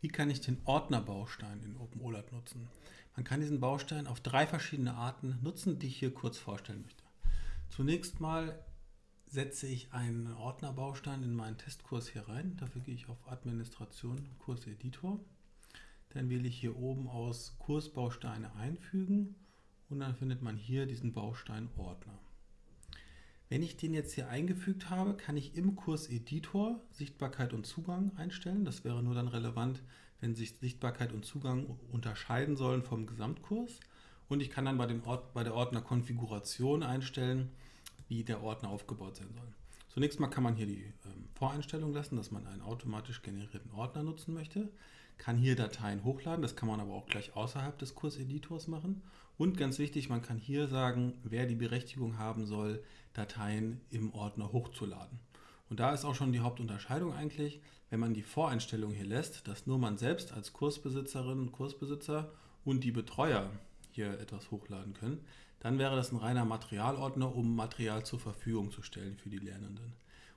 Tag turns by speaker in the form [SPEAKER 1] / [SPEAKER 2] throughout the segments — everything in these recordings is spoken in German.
[SPEAKER 1] Wie kann ich den Ordnerbaustein in OpenOLAT nutzen? Man kann diesen Baustein auf drei verschiedene Arten nutzen, die ich hier kurz vorstellen möchte. Zunächst mal setze ich einen Ordnerbaustein in meinen Testkurs hier rein. Dafür gehe ich auf Administration, Kurseditor. Dann wähle ich hier oben aus Kursbausteine einfügen und dann findet man hier diesen Baustein Ordner. Wenn ich den jetzt hier eingefügt habe, kann ich im Kurseditor Sichtbarkeit und Zugang einstellen. Das wäre nur dann relevant, wenn sich Sichtbarkeit und Zugang unterscheiden sollen vom Gesamtkurs. Und ich kann dann bei, den Ort, bei der Ordnerkonfiguration einstellen, wie der Ordner aufgebaut sein soll. Zunächst mal kann man hier die ähm, Voreinstellung lassen, dass man einen automatisch generierten Ordner nutzen möchte. Kann hier Dateien hochladen, das kann man aber auch gleich außerhalb des Kurseditors machen. Und ganz wichtig, man kann hier sagen, wer die Berechtigung haben soll, Dateien im Ordner hochzuladen. Und da ist auch schon die Hauptunterscheidung eigentlich, wenn man die Voreinstellung hier lässt, dass nur man selbst als Kursbesitzerin und Kursbesitzer und die Betreuer hier etwas hochladen können, dann wäre das ein reiner Materialordner, um Material zur Verfügung zu stellen für die Lernenden.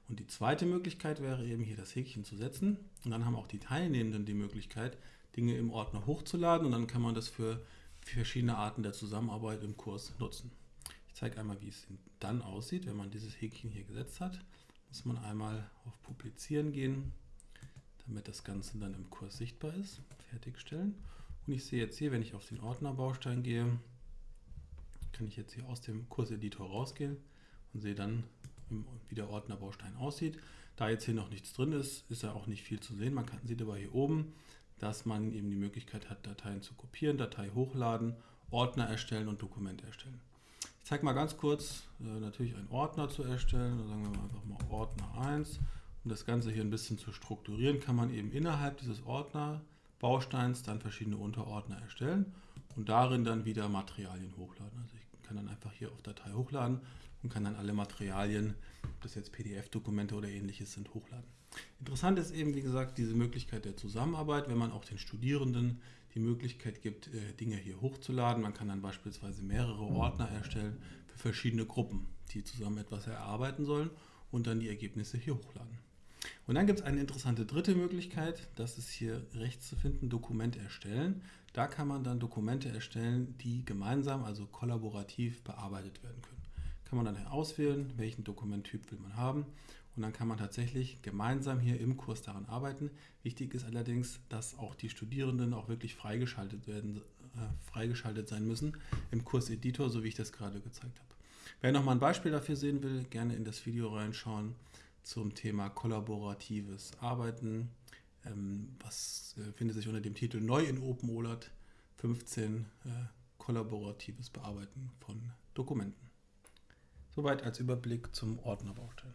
[SPEAKER 1] Und die zweite Möglichkeit wäre eben hier das Häkchen zu setzen und dann haben auch die Teilnehmenden die Möglichkeit, Dinge im Ordner hochzuladen und dann kann man das für verschiedene Arten der Zusammenarbeit im Kurs nutzen. Ich zeige einmal, wie es dann aussieht, wenn man dieses Häkchen hier gesetzt hat. Muss man einmal auf Publizieren gehen, damit das Ganze dann im Kurs sichtbar ist. Fertigstellen. Und ich sehe jetzt hier, wenn ich auf den Ordnerbaustein gehe, kann ich jetzt hier aus dem Kurseditor rausgehen und sehe dann, wie der Ordnerbaustein aussieht. Da jetzt hier noch nichts drin ist, ist ja auch nicht viel zu sehen. Man kann, sieht aber hier oben, dass man eben die Möglichkeit hat, Dateien zu kopieren, Datei hochladen, Ordner erstellen und Dokumente erstellen. Ich zeige mal ganz kurz, äh, natürlich einen Ordner zu erstellen. Da sagen wir mal einfach mal Ordner 1. Um das Ganze hier ein bisschen zu strukturieren, kann man eben innerhalb dieses Ordnerbausteins dann verschiedene Unterordner erstellen und darin dann wieder Materialien hochladen. Also ich kann dann einfach hier auf Datei hochladen und kann dann alle Materialien, ob das jetzt PDF-Dokumente oder ähnliches sind, hochladen. Interessant ist eben, wie gesagt, diese Möglichkeit der Zusammenarbeit, wenn man auch den Studierenden die Möglichkeit gibt, äh, Dinge hier hochzuladen. Man kann dann beispielsweise mehrere Ordner erstellen für verschiedene Gruppen, die zusammen etwas erarbeiten sollen und dann die Ergebnisse hier hochladen. Und dann gibt es eine interessante dritte Möglichkeit, das ist hier rechts zu finden, Dokument erstellen. Da kann man dann Dokumente erstellen, die gemeinsam, also kollaborativ bearbeitet werden können. Kann man dann auswählen, welchen Dokumenttyp will man haben und dann kann man tatsächlich gemeinsam hier im Kurs daran arbeiten. Wichtig ist allerdings, dass auch die Studierenden auch wirklich freigeschaltet, werden, äh, freigeschaltet sein müssen im Kurseditor, so wie ich das gerade gezeigt habe. Wer nochmal ein Beispiel dafür sehen will, gerne in das Video reinschauen zum Thema kollaboratives Arbeiten. Ähm, was äh, findet sich unter dem Titel Neu in OpenOLAT 15 äh, kollaboratives Bearbeiten von Dokumenten. Soweit als Überblick zum Ordnerbaustein.